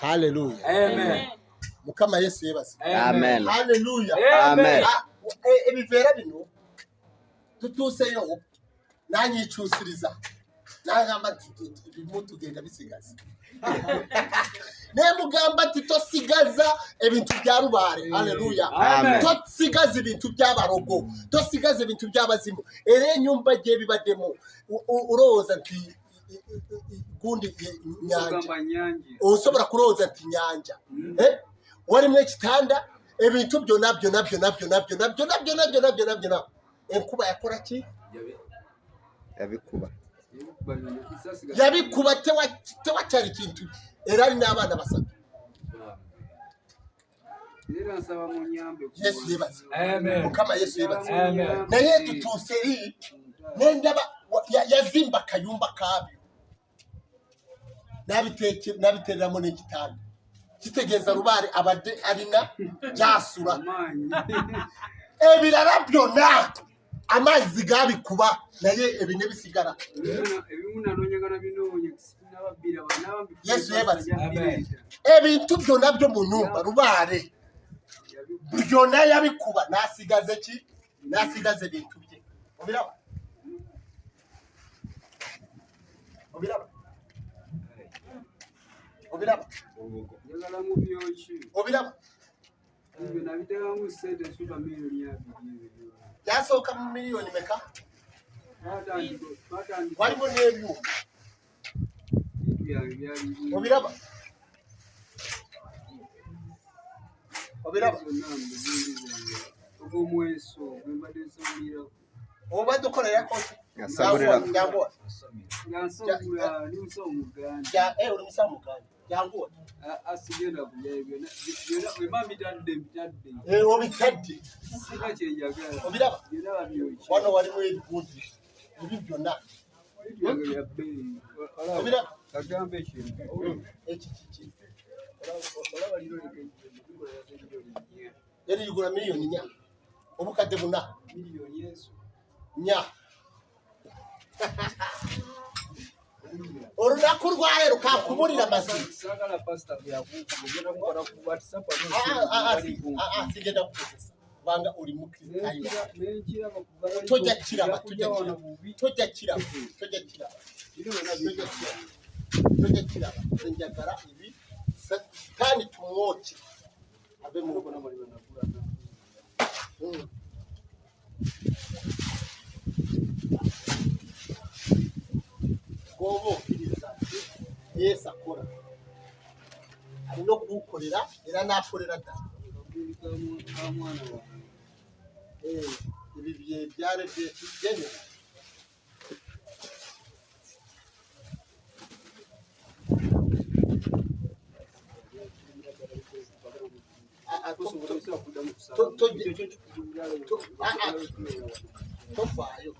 haleluya mukama yesu yebaze haleluya ah, e, ebivera bino tutuseyo nanyicusiriza nagamba bimu tugenda bisigaza naye mugamba ati tosigaza ebintu bya rubare haleluya tosigaza ebintu by'abarogo tosigaza ibintu by'abazimu era enyumba gye bibaddemu urowooza nti gundi nyanja osobora kuroza ati nyanja mm. eh? warimu ekitanda ebintu byo nabyo nabyo nabyo nabyo nabyo nabyo nabyo nabyo nabyo nabyo enkuba yakora ki yabikuba yabikuba tewacyari kintu era ari n'abana basatu yesu yibatse mukama yesu yibatse naye dutuse iki nendaba yazimba akayumba kabyo nabitereramo n'igitanda kitegereza rubare abade arina byasura ebirara byona amazi gabikuba naye ebine bisigara yesu yebaze ebintu byona byo mu nyumba rubare byona yabikuba nasigaze ki nasigaze bintu bye obiraba byasooka mu miliyoni meka waliwo n'ebyo obiraba obadde okolerakoti obikaddewano walimu ebigundi ebi byonna eriigula miliyoni nya obukadde buna nya olunaku lwayo lukakubulira mazisigenda ah, ah, ah, kukozesa kubanga oli mukristotoja kiraba toja kiraba toja kiraba enjagala ibi satani tumwoki abe mu wubahiriza yesu akora ari no kuwukorera era n'akorera da ibi bihe byarebye tubyemera tovayo